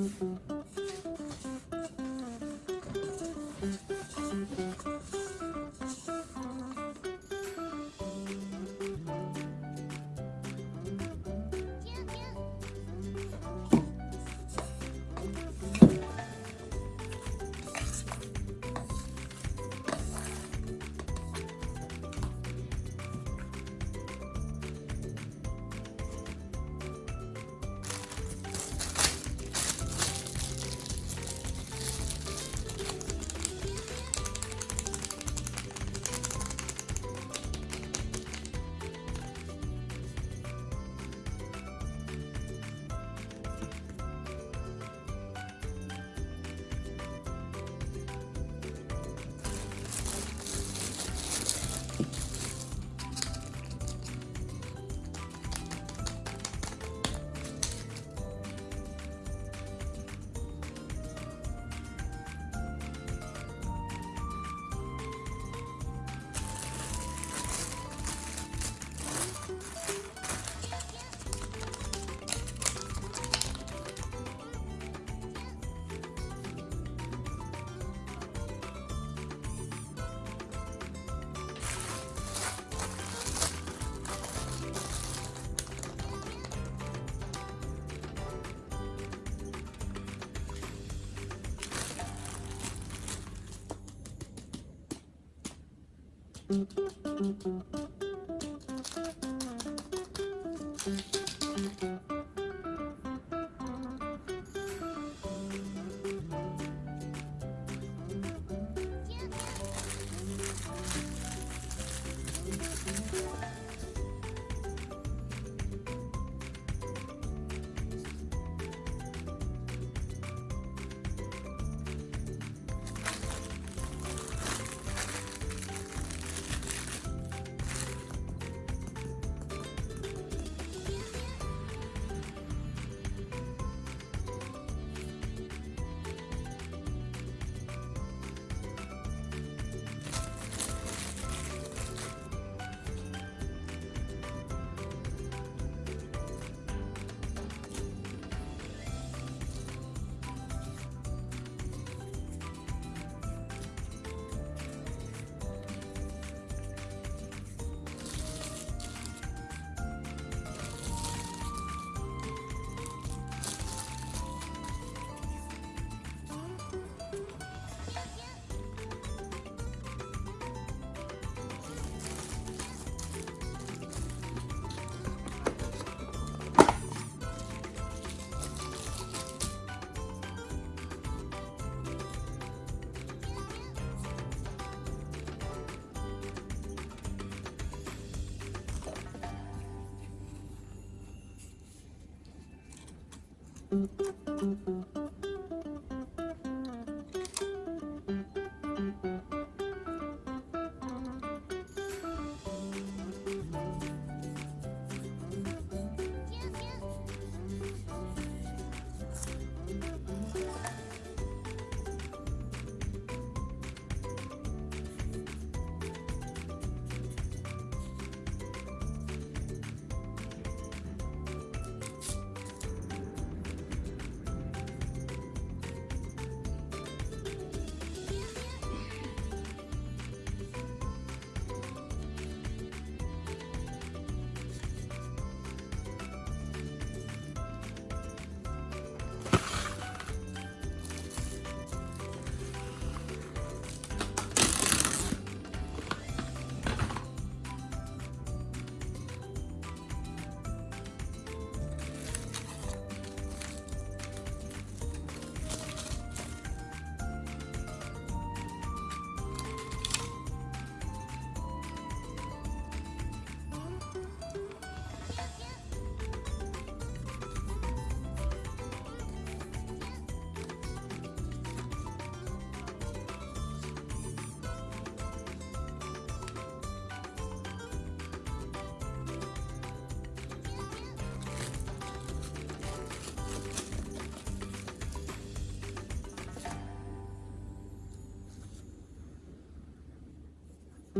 Mm-hmm. Thank you.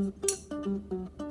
Música